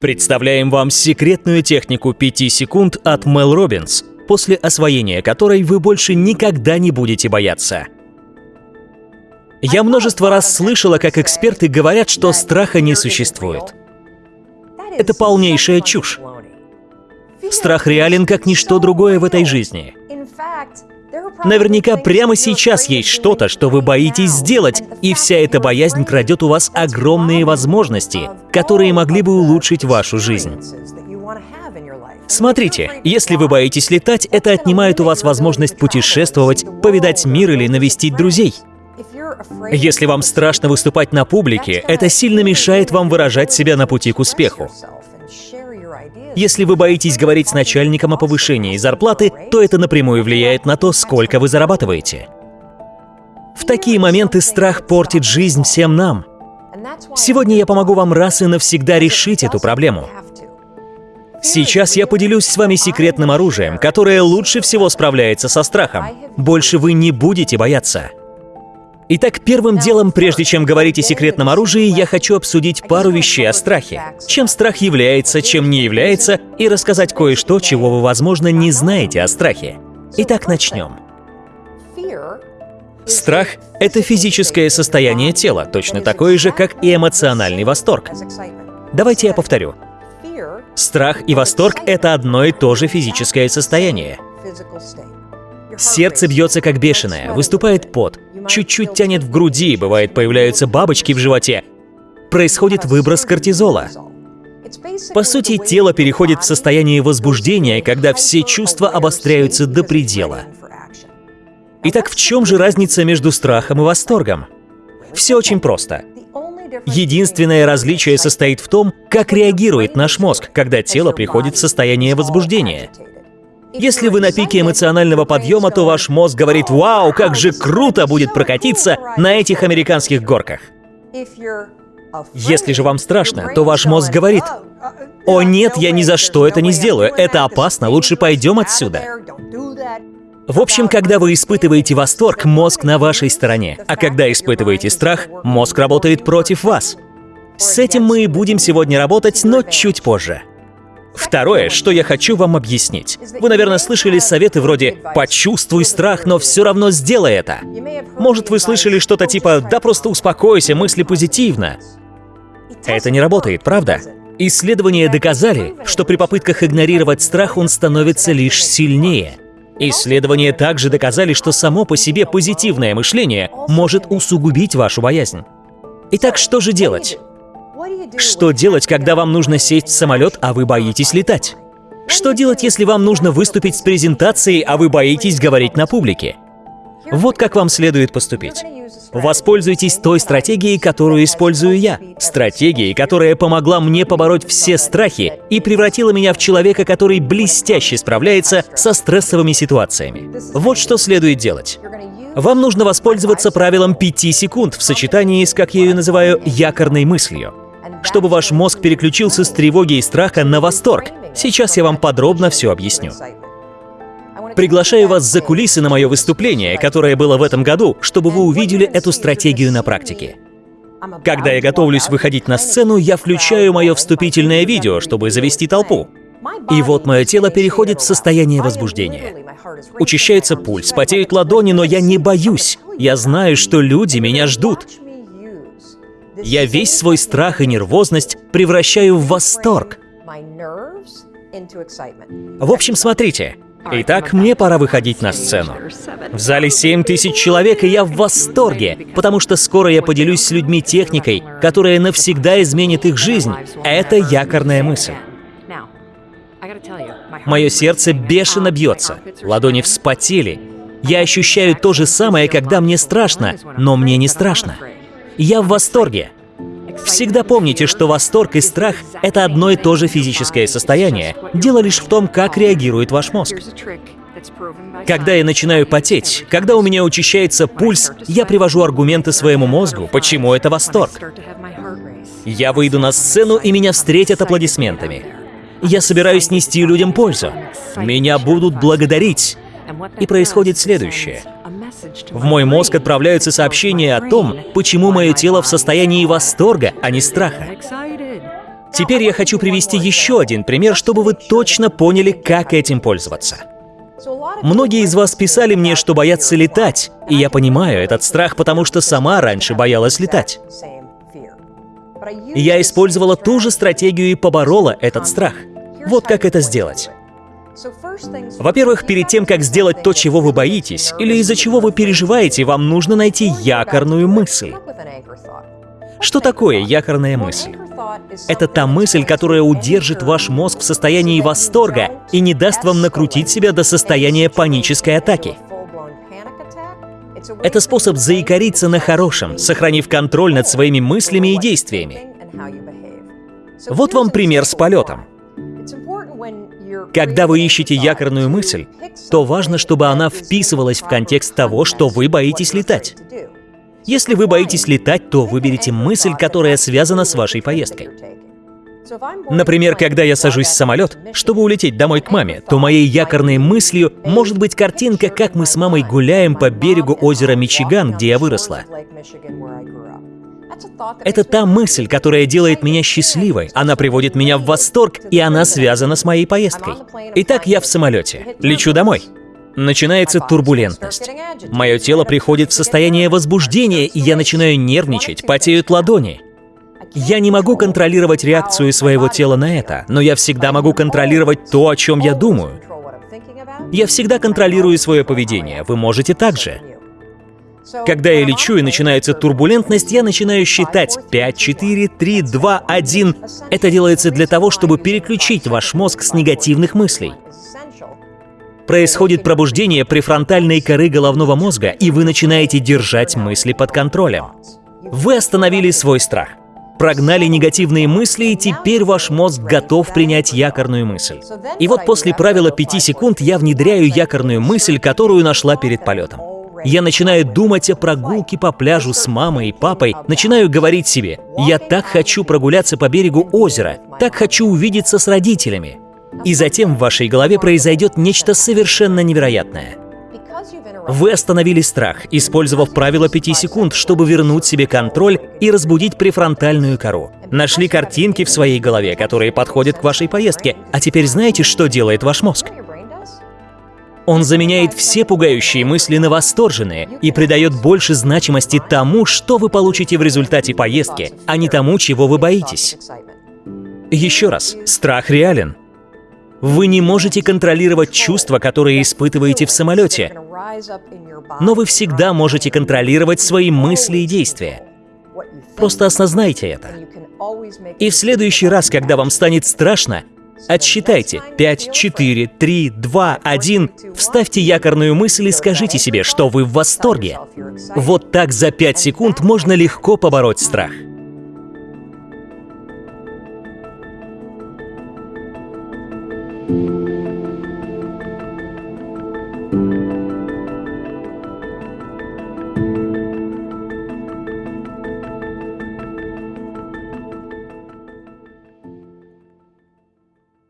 Представляем вам секретную технику 5 секунд от Мел Робинс, после освоения которой вы больше никогда не будете бояться. Я множество раз слышала, как эксперты говорят, что страха не существует. Это полнейшая чушь. Страх реален как ничто другое в этой жизни. Наверняка прямо сейчас есть что-то, что вы боитесь сделать, и вся эта боязнь крадет у вас огромные возможности, которые могли бы улучшить вашу жизнь. Смотрите, если вы боитесь летать, это отнимает у вас возможность путешествовать, повидать мир или навестить друзей. Если вам страшно выступать на публике, это сильно мешает вам выражать себя на пути к успеху. Если вы боитесь говорить с начальником о повышении зарплаты, то это напрямую влияет на то, сколько вы зарабатываете. В такие моменты страх портит жизнь всем нам. Сегодня я помогу вам раз и навсегда решить эту проблему. Сейчас я поделюсь с вами секретным оружием, которое лучше всего справляется со страхом. Больше вы не будете бояться. Итак, первым делом, прежде чем говорить о секретном оружии, я хочу обсудить пару вещей о страхе. Чем страх является, чем не является, и рассказать кое-что, чего вы, возможно, не знаете о страхе. Итак, начнем. Страх — это физическое состояние тела, точно такое же, как и эмоциональный восторг. Давайте я повторю. Страх и восторг — это одно и то же физическое состояние. Сердце бьется как бешеное, выступает пот, чуть-чуть тянет в груди, бывает появляются бабочки в животе. Происходит выброс кортизола. По сути, тело переходит в состояние возбуждения, когда все чувства обостряются до предела. Итак, в чем же разница между страхом и восторгом? Все очень просто. Единственное различие состоит в том, как реагирует наш мозг, когда тело приходит в состояние возбуждения. Если вы на пике эмоционального подъема, то ваш мозг говорит «Вау, как же круто будет прокатиться на этих американских горках!» Если же вам страшно, то ваш мозг говорит «О нет, я ни за что это не сделаю, это опасно, лучше пойдем отсюда». В общем, когда вы испытываете восторг, мозг на вашей стороне, а когда испытываете страх, мозг работает против вас. С этим мы и будем сегодня работать, но чуть позже. Второе, что я хочу вам объяснить. Вы, наверное, слышали советы вроде «почувствуй страх, но все равно сделай это». Может, вы слышали что-то типа «да просто успокойся, мысли позитивно». Это не работает, правда? Исследования доказали, что при попытках игнорировать страх он становится лишь сильнее. Исследования также доказали, что само по себе позитивное мышление может усугубить вашу боязнь. Итак, что же делать? Что делать, когда вам нужно сесть в самолет, а вы боитесь летать? Что делать, если вам нужно выступить с презентацией, а вы боитесь говорить на публике? Вот как вам следует поступить. Воспользуйтесь той стратегией, которую использую я. Стратегией, которая помогла мне побороть все страхи и превратила меня в человека, который блестяще справляется со стрессовыми ситуациями. Вот что следует делать. Вам нужно воспользоваться правилом 5 секунд в сочетании с, как я ее называю, якорной мыслью чтобы ваш мозг переключился с тревоги и страха на восторг. Сейчас я вам подробно все объясню. Приглашаю вас за кулисы на мое выступление, которое было в этом году, чтобы вы увидели эту стратегию на практике. Когда я готовлюсь выходить на сцену, я включаю мое вступительное видео, чтобы завести толпу. И вот мое тело переходит в состояние возбуждения. Учащается пульс, потеют ладони, но я не боюсь. Я знаю, что люди меня ждут. Я весь свой страх и нервозность превращаю в восторг. В общем, смотрите. Итак, мне пора выходить на сцену. В зале 7 тысяч человек, и я в восторге, потому что скоро я поделюсь с людьми техникой, которая навсегда изменит их жизнь. Это якорная мысль. Мое сердце бешено бьется, ладони вспотели. Я ощущаю то же самое, когда мне страшно, но мне не страшно. Я в восторге. Всегда помните, что восторг и страх — это одно и то же физическое состояние. Дело лишь в том, как реагирует ваш мозг. Когда я начинаю потеть, когда у меня учащается пульс, я привожу аргументы своему мозгу, почему это восторг. Я выйду на сцену, и меня встретят аплодисментами. Я собираюсь нести людям пользу. Меня будут благодарить. И происходит следующее. В мой мозг отправляются сообщения о том, почему мое тело в состоянии восторга, а не страха. Теперь я хочу привести еще один пример, чтобы вы точно поняли, как этим пользоваться. Многие из вас писали мне, что боятся летать, и я понимаю этот страх, потому что сама раньше боялась летать. Я использовала ту же стратегию и поборола этот страх. Вот как это сделать. Во-первых, перед тем, как сделать то, чего вы боитесь, или из-за чего вы переживаете, вам нужно найти якорную мысль. Что такое якорная мысль? Это та мысль, которая удержит ваш мозг в состоянии восторга и не даст вам накрутить себя до состояния панической атаки. Это способ заикариться на хорошем, сохранив контроль над своими мыслями и действиями. Вот вам пример с полетом. Когда вы ищете якорную мысль, то важно, чтобы она вписывалась в контекст того, что вы боитесь летать. Если вы боитесь летать, то выберите мысль, которая связана с вашей поездкой. Например, когда я сажусь в самолет, чтобы улететь домой к маме, то моей якорной мыслью может быть картинка, как мы с мамой гуляем по берегу озера Мичиган, где я выросла. Это та мысль, которая делает меня счастливой. Она приводит меня в восторг, и она связана с моей поездкой. Итак, я в самолете. Лечу домой. Начинается турбулентность. Мое тело приходит в состояние возбуждения, и я начинаю нервничать, потеют ладони. Я не могу контролировать реакцию своего тела на это, но я всегда могу контролировать то, о чем я думаю. Я всегда контролирую свое поведение, вы можете также. Когда я лечу и начинается турбулентность, я начинаю считать 5, 4, 3, 2, 1. Это делается для того, чтобы переключить ваш мозг с негативных мыслей. Происходит пробуждение префронтальной коры головного мозга, и вы начинаете держать мысли под контролем. Вы остановили свой страх, прогнали негативные мысли, и теперь ваш мозг готов принять якорную мысль. И вот после правила 5 секунд я внедряю якорную мысль, которую нашла перед полетом. Я начинаю думать о прогулке по пляжу с мамой и папой, начинаю говорить себе, я так хочу прогуляться по берегу озера, так хочу увидеться с родителями. И затем в вашей голове произойдет нечто совершенно невероятное. Вы остановили страх, использовав правило 5 секунд, чтобы вернуть себе контроль и разбудить префронтальную кору. Нашли картинки в своей голове, которые подходят к вашей поездке. А теперь знаете, что делает ваш мозг? Он заменяет все пугающие мысли на восторженные и придает больше значимости тому, что вы получите в результате поездки, а не тому, чего вы боитесь. Еще раз, страх реален. Вы не можете контролировать чувства, которые испытываете в самолете, но вы всегда можете контролировать свои мысли и действия. Просто осознайте это. И в следующий раз, когда вам станет страшно, Отсчитайте 5, 4, 3, 2, 1. Вставьте якорную мысль и скажите себе, что вы в восторге. Вот так за 5 секунд можно легко побороть страх.